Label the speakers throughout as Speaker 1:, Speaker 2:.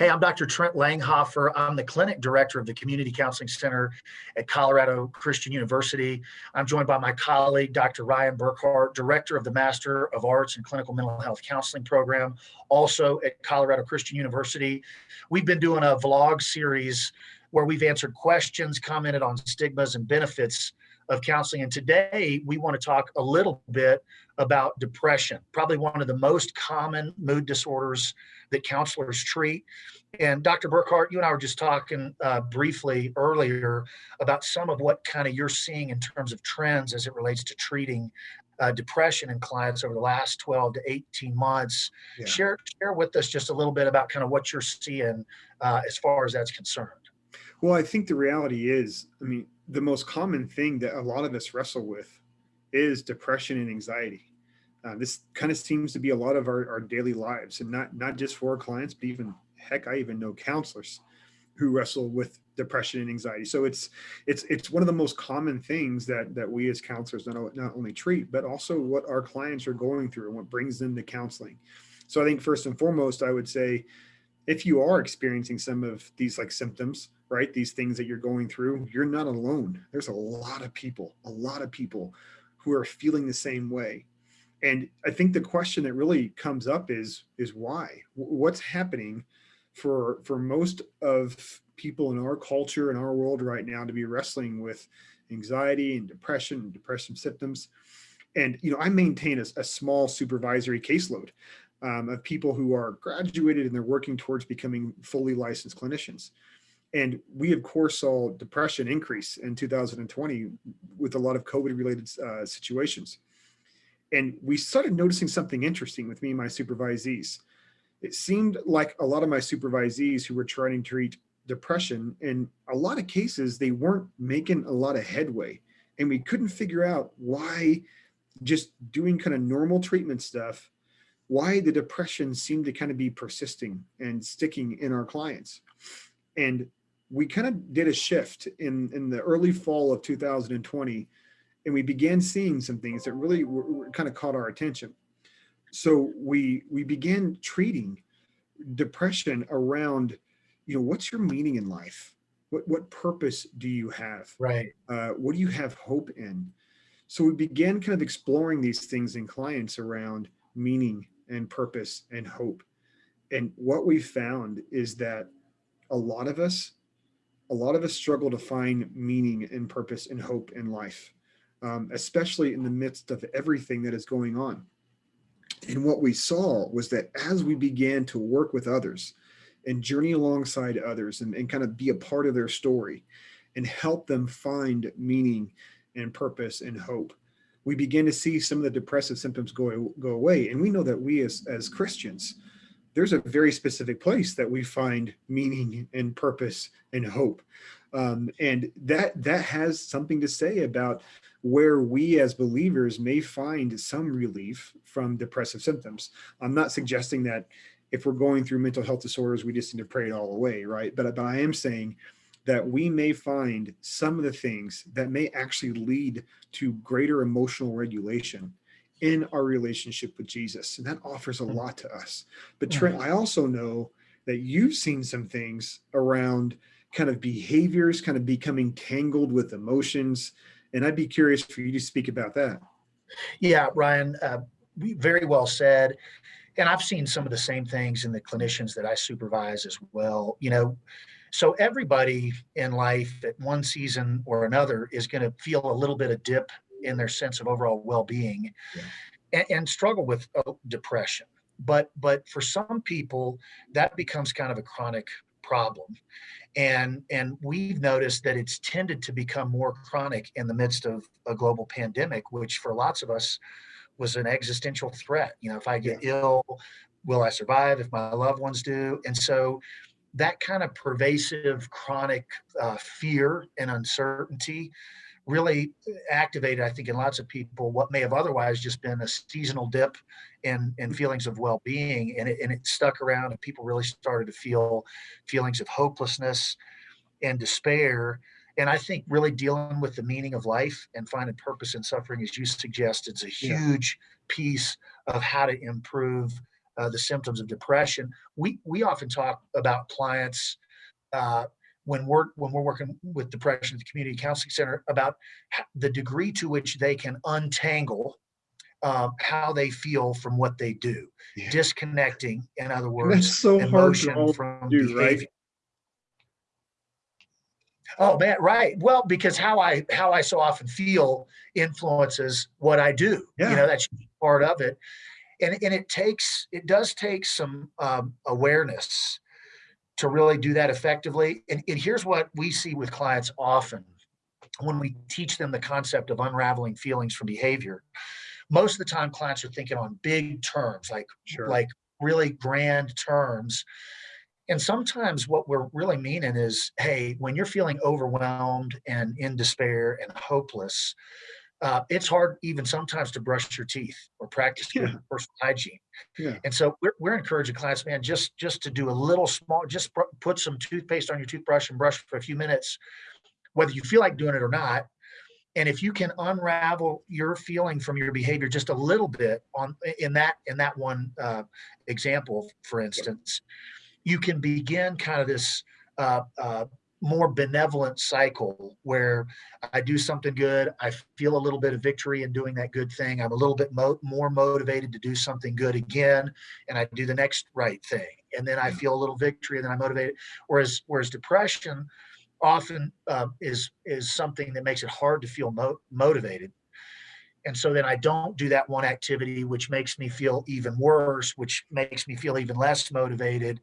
Speaker 1: Hey, I'm Dr. Trent Langhofer. I'm the clinic director of the Community Counseling Center at Colorado Christian University. I'm joined by my colleague, Dr. Ryan Burkhart, director of the Master of Arts in Clinical Mental Health Counseling program, also at Colorado Christian University. We've been doing a vlog series where we've answered questions, commented on stigmas and benefits of counseling. And today we want to talk a little bit about depression, probably one of the most common mood disorders that counselors treat. And Dr. Burkhart, you and I were just talking uh, briefly earlier about some of what kind of you're seeing in terms of trends as it relates to treating uh, depression in clients over the last 12 to 18 months. Yeah. Share share with us just a little bit about kind of what you're seeing uh, as far as that's concerned.
Speaker 2: Well, I think the reality is, I mean, the most common thing that a lot of us wrestle with is depression and anxiety. Uh, this kind of seems to be a lot of our, our daily lives and not, not just for our clients, but even heck, I even know counselors who wrestle with depression and anxiety. So it's, it's, it's one of the most common things that, that we as counselors not, not only treat, but also what our clients are going through and what brings them to counseling. So I think first and foremost, I would say, if you are experiencing some of these like symptoms, right, these things that you're going through, you're not alone. There's a lot of people, a lot of people who are feeling the same way and I think the question that really comes up is, is why? What's happening for, for most of people in our culture in our world right now to be wrestling with anxiety and depression and depression symptoms? And, you know, I maintain a, a small supervisory caseload um, of people who are graduated and they're working towards becoming fully licensed clinicians. And we, of course, saw depression increase in 2020 with a lot of COVID related uh, situations and we started noticing something interesting with me and my supervisees. It seemed like a lot of my supervisees who were trying to treat depression, in a lot of cases, they weren't making a lot of headway. And we couldn't figure out why just doing kind of normal treatment stuff, why the depression seemed to kind of be persisting and sticking in our clients. And we kind of did a shift in, in the early fall of 2020 and we began seeing some things that really were, were kind of caught our attention. So we we began treating depression around, you know, what's your meaning in life? What what purpose do you have?
Speaker 1: Right.
Speaker 2: Uh, what do you have hope in? So we began kind of exploring these things in clients around meaning and purpose and hope. And what we found is that a lot of us, a lot of us struggle to find meaning and purpose and hope in life um, especially in the midst of everything that is going on. And what we saw was that as we began to work with others and journey alongside others and, and kind of be a part of their story and help them find meaning and purpose and hope, we begin to see some of the depressive symptoms go, go away. And we know that we as, as Christians, there's a very specific place that we find meaning and purpose and hope. Um, and that that has something to say about where we as believers may find some relief from depressive symptoms. I'm not suggesting that if we're going through mental health disorders, we just need to pray it all away, right? But, but I am saying that we may find some of the things that may actually lead to greater emotional regulation in our relationship with Jesus. And that offers a mm. lot to us. But Trent, I also know that you've seen some things around kind of behaviors, kind of becoming tangled with emotions. And I'd be curious for you to speak about that.
Speaker 1: Yeah, Ryan, uh, very well said. And I've seen some of the same things in the clinicians that I supervise as well. You know, so everybody in life at one season or another is going to feel a little bit of dip in their sense of overall well-being yeah. and, and, struggle with uh, depression. But but for some people, that becomes kind of a chronic problem. And and we've noticed that it's tended to become more chronic in the midst of a global pandemic which for lots of us was an existential threat. You know if i get yeah. ill will i survive? If my loved ones do. And so that kind of pervasive chronic uh, fear and uncertainty really activated, I think, in lots of people what may have otherwise just been a seasonal dip in, in feelings of well-being, and it, and it stuck around, and people really started to feel feelings of hopelessness and despair. And I think really dealing with the meaning of life and finding purpose in suffering, as you suggest, it's a huge yeah. piece of how to improve uh, the symptoms of depression. We we often talk about clients uh, when we're when we're working with depression at the community counseling center about the degree to which they can untangle um, how they feel from what they do,
Speaker 2: Yeah.
Speaker 1: disconnecting, in other
Speaker 2: And
Speaker 1: words,
Speaker 2: that's so hard to
Speaker 1: emotion from
Speaker 2: do, right?
Speaker 1: behavior. Oh man, right. Well, because how I how I so often feel influences what I do.
Speaker 2: Yeah.
Speaker 1: You know, that's part of it. And and it takes it does take some um, awareness to really do that effectively. And, and here's what we see with clients often when we teach them the concept of unraveling feelings from behavior. Most of the time, clients are thinking on big terms, like
Speaker 2: Sure.
Speaker 1: like really grand terms. And sometimes what we're really meaning is, hey, when you're feeling overwhelmed and in despair and hopeless, uh, it's hard even sometimes to brush your teeth or practice good
Speaker 2: Yeah.
Speaker 1: personal hygiene.
Speaker 2: Yeah.
Speaker 1: And so we're, we're encouraging clients, man, just just to do a little small, just put some toothpaste on your toothbrush and brush for a few minutes, whether you feel like doing it or not. And if you can unravel your feeling from your behavior just a little bit on in that in that one uh, example, for instance, you can begin kind of this uh, uh, more benevolent cycle where I do something good, I feel a little bit of victory in doing that good thing. I'm a little bit mo- more motivated to do something good again, and I do the next right thing, and then I feel a little victory, and then I'm motivated. Whereas whereas depression often uh, is is something that makes it hard to feel mo- motivated. And so then I don't do that one activity, which makes me feel even worse, which makes me feel even less motivated,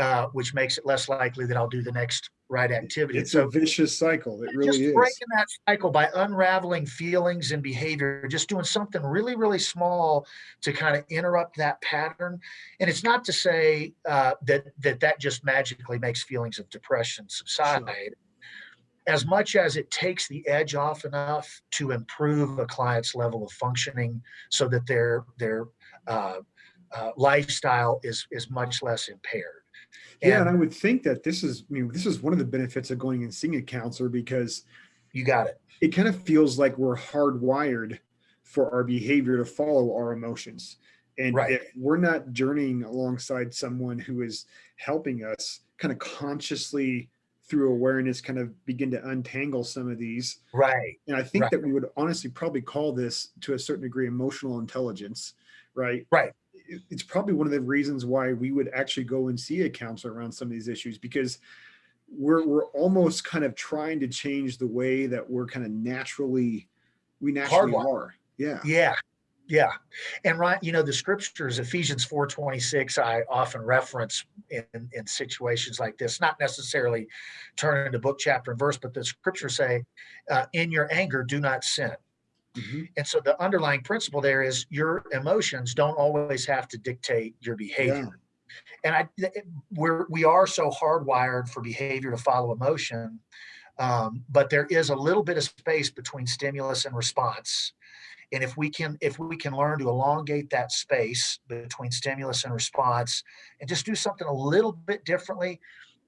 Speaker 1: uh, which makes it less likely that I'll do the next right activity.
Speaker 2: It's
Speaker 1: so
Speaker 2: a vicious cycle. It
Speaker 1: just
Speaker 2: really is.
Speaker 1: breaking that cycle by unraveling feelings and behavior, just doing something really, really small to kind of interrupt that pattern. And it's not to say uh, that that that just magically makes feelings of depression subside. As much as it takes the edge off enough to improve a client's level of functioning, so that their their uh, uh, lifestyle is is much less impaired.
Speaker 2: Yeah, and I would think that this is, I mean, this is one of the benefits of going and seeing a counselor because
Speaker 1: you got it.
Speaker 2: it kind of feels like we're hardwired for our behavior to follow our emotions. And
Speaker 1: Right.
Speaker 2: if we're not journeying alongside someone who is helping us kind of consciously through awareness kind of begin to untangle some of these.
Speaker 1: Right.
Speaker 2: And I think
Speaker 1: Right.
Speaker 2: that we would honestly probably call this to a certain degree emotional intelligence, right?
Speaker 1: Right.
Speaker 2: It- It's probably one of the reasons why we would actually go and see a counselor around some of these issues because we're we're almost kind of trying to change the way that we're kind of naturally we naturally are. Yeah.
Speaker 1: Yeah. Yeah. And right, you know, the scriptures, Ephesians 4:26, I often reference in, in situations like this, not necessarily turning to book, chapter, and verse, but the scriptures say, uh, in your anger, do not sin.
Speaker 2: Mhm.
Speaker 1: And so the underlying principle there is your emotions don't always have to dictate your behavior. And I we're we are so hardwired for behavior to follow emotion. Um, but there is a little bit of space between stimulus and response. And if we can if we can learn to elongate that space between stimulus and response and just do something a little bit differently,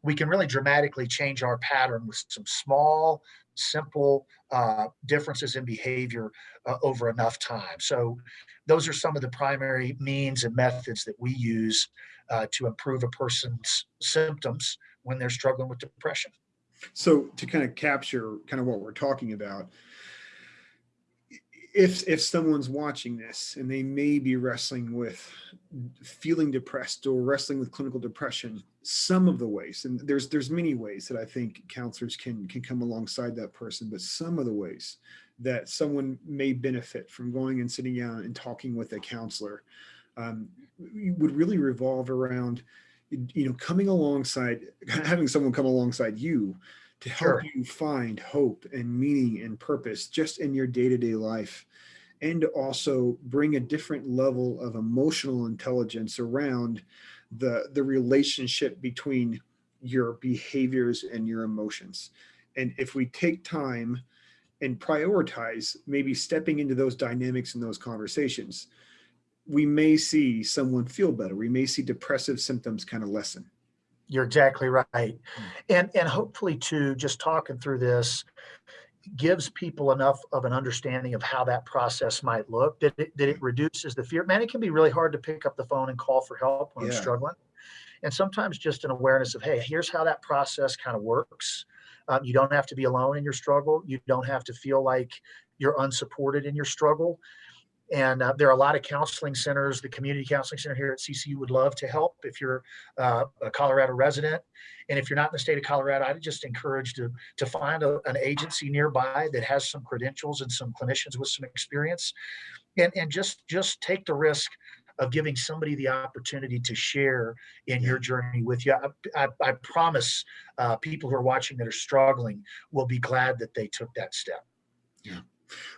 Speaker 1: we can really dramatically change our pattern with some small, simple uh, differences in behavior uh, over enough time. So those are some of the primary means and methods that we use uh, to improve a person's symptoms when they're struggling with depression.
Speaker 2: So to kind of capture kind of what we're talking about, if if someone's watching this and they may be wrestling with feeling depressed or wrestling with clinical depression, some of the ways, and there's there's many ways that I think counselors can can come alongside that person, but some of the ways that someone may benefit from going and sitting down and talking with a counselor um, would really revolve around you know coming alongside having someone come alongside you to help
Speaker 1: Sure.
Speaker 2: you find hope and meaning and purpose just in your day-to-day life and to also bring a different level of emotional intelligence around the the relationship between your behaviors and your emotions. And if we take time and prioritize maybe stepping into those dynamics in those conversations we may see someone feel better. We may see depressive symptoms kind of lessen
Speaker 1: You're exactly right. And and hopefully too, just talking through this, gives people enough of an understanding of how that process might look, that it, that it reduces the fear. Man, it can be really hard to pick up the phone and call for help when I'm struggling. And sometimes just an awareness of, hey, here's how that process kind of works. Um, you don't have to be alone in your struggle. You don't have to feel like you're unsupported in your struggle. And uh, there are a lot of counseling centers. The community counseling center here at CCU would love to help if you're uh, a Colorado resident. And if you're not in the state of Colorado, I'd just encourage to, to find a, an agency nearby that has some credentials and some clinicians with some experience. And, and just, just take the risk of giving somebody the opportunity to share in your journey with you. I, I, I promise uh, people who are watching that are struggling will be glad that they took that step.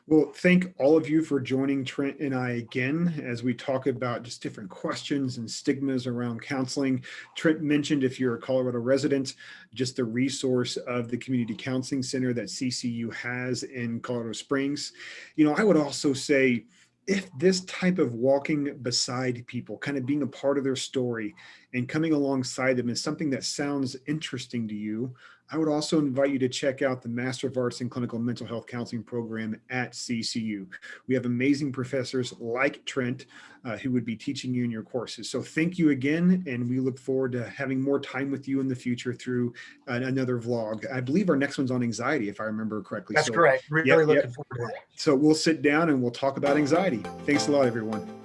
Speaker 2: Well, thank all of you for joining Trent and I again as we talk about just different questions and stigmas around counseling. Trent mentioned if you're a Colorado resident, just the resource of the Community Counseling Center that CCU has in Colorado Springs. You know, I would also say, if this type of walking beside people, kind of being a part of their story and coming alongside them is something that sounds interesting to you, I would also invite you to check out the Master of Arts in Clinical Mental Health Counseling program at CCU. We have amazing professors like Trent uh, who would be teaching you in your courses. So thank you again, and we look forward to having more time with you in the future through uh, another vlog. I believe our next one's on anxiety, if I remember correctly.
Speaker 1: That's
Speaker 2: so,
Speaker 1: correct. Really
Speaker 2: Yep,
Speaker 1: looking
Speaker 2: yep.
Speaker 1: forward to that.
Speaker 2: So we'll sit down and we'll talk about anxiety. Thanks a lot, everyone.